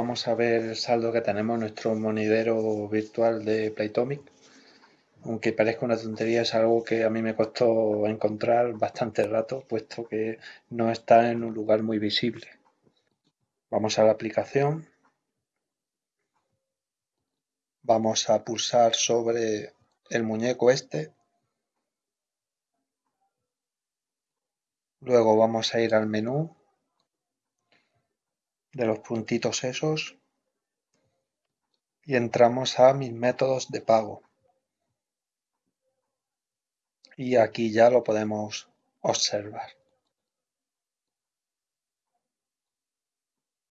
Vamos a ver el saldo que tenemos en nuestro monedero virtual de Playtomic. Aunque parezca una tontería, es algo que a mí me costó encontrar bastante rato, puesto que no está en un lugar muy visible. Vamos a la aplicación. Vamos a pulsar sobre el muñeco este. Luego vamos a ir al menú de los puntitos esos y entramos a mis métodos de pago. Y aquí ya lo podemos observar.